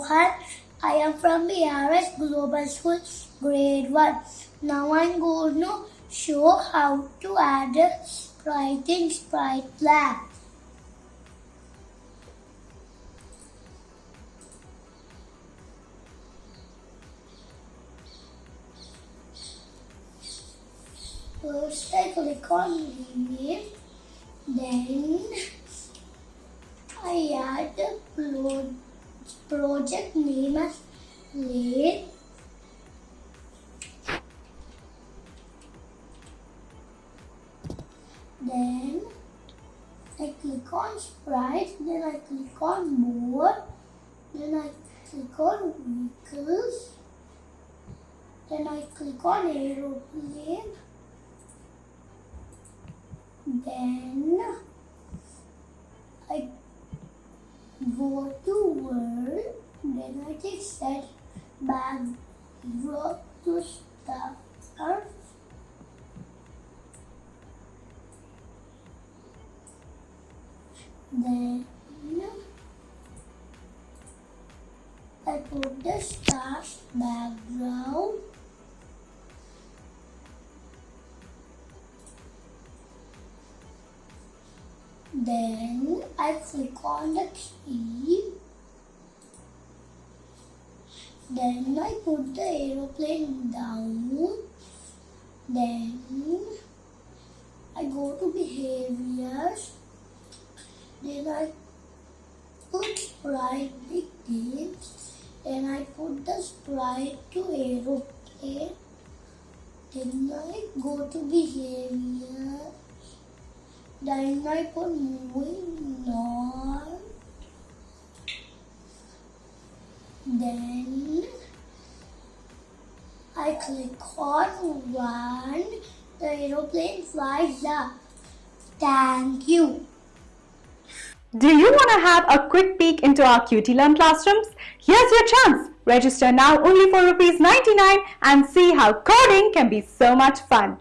Johan. I am from BRS Global School, grade 1. Now I'm going to show how to add a sprite in Sprite Lab. First I click on name, then I add pro- project name as lane. Then I click on sprite, then I click on more, then I click on vehicles, then I click on aeroplane, then I go to work. then I take set backdrop to start. Then I put the stars background. Then I click on the key. Then I put the aeroplane down. Then I go to behaviors. Then I put sprite begins. Then I put the sprite to aeroplane. Then I go to behavior. Put moving north. Then I click on one. The aeroplane flies up. Thank you. Do you want to have a quick peek into our QT Learn classrooms? Here's your chance. Register now only for rupees 99 and see how coding can be so much fun.